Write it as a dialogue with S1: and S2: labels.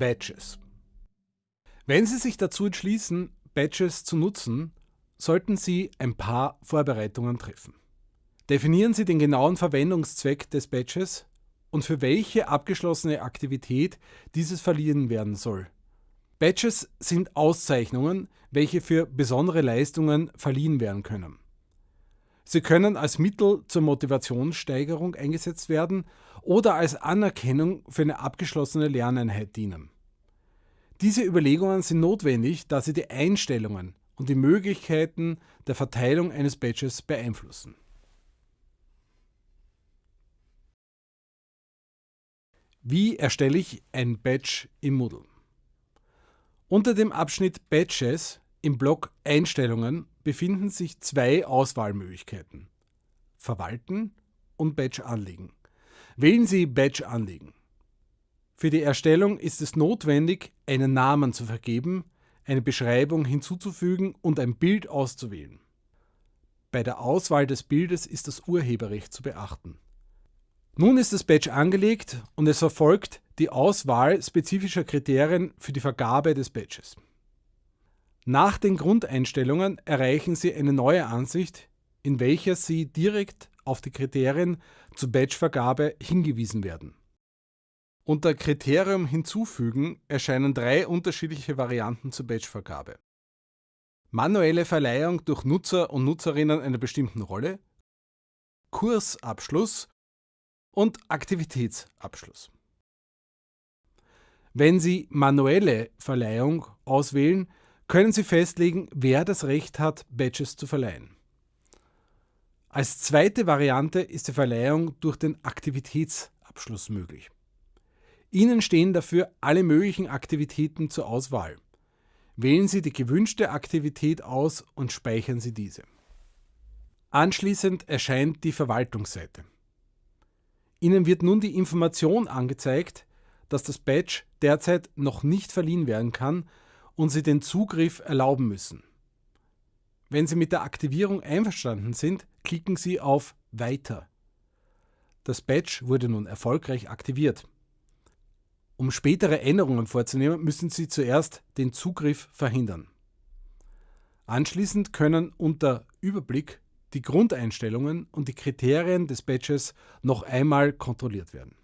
S1: Badges. Wenn Sie sich dazu entschließen, Badges zu nutzen, sollten Sie ein paar Vorbereitungen treffen. Definieren Sie den genauen Verwendungszweck des Badges und für welche abgeschlossene Aktivität dieses verliehen werden soll. Badges sind Auszeichnungen, welche für besondere Leistungen verliehen werden können. Sie können als Mittel zur Motivationssteigerung eingesetzt werden oder als Anerkennung für eine abgeschlossene Lerneinheit dienen. Diese Überlegungen sind notwendig, da sie die Einstellungen und die Möglichkeiten der Verteilung eines Badges beeinflussen. Wie erstelle ich ein Badge im Moodle? Unter dem Abschnitt Badges im Block Einstellungen befinden sich zwei Auswahlmöglichkeiten. Verwalten und Badge anlegen. Wählen Sie Badge anlegen. Für die Erstellung ist es notwendig, einen Namen zu vergeben, eine Beschreibung hinzuzufügen und ein Bild auszuwählen. Bei der Auswahl des Bildes ist das Urheberrecht zu beachten. Nun ist das Badge angelegt und es erfolgt die Auswahl spezifischer Kriterien für die Vergabe des Badges. Nach den Grundeinstellungen erreichen Sie eine neue Ansicht, in welcher Sie direkt auf die Kriterien zur Badgevergabe hingewiesen werden. Unter Kriterium hinzufügen erscheinen drei unterschiedliche Varianten zur Badgevergabe. Manuelle Verleihung durch Nutzer und Nutzerinnen einer bestimmten Rolle, Kursabschluss und Aktivitätsabschluss. Wenn Sie manuelle Verleihung auswählen, können Sie festlegen, wer das Recht hat, Badges zu verleihen. Als zweite Variante ist die Verleihung durch den Aktivitätsabschluss möglich. Ihnen stehen dafür alle möglichen Aktivitäten zur Auswahl. Wählen Sie die gewünschte Aktivität aus und speichern Sie diese. Anschließend erscheint die Verwaltungsseite. Ihnen wird nun die Information angezeigt, dass das Badge derzeit noch nicht verliehen werden kann und Sie den Zugriff erlauben müssen. Wenn Sie mit der Aktivierung einverstanden sind, klicken Sie auf Weiter. Das Badge wurde nun erfolgreich aktiviert. Um spätere Änderungen vorzunehmen, müssen Sie zuerst den Zugriff verhindern. Anschließend können unter Überblick die Grundeinstellungen und die Kriterien des Badges noch einmal kontrolliert werden.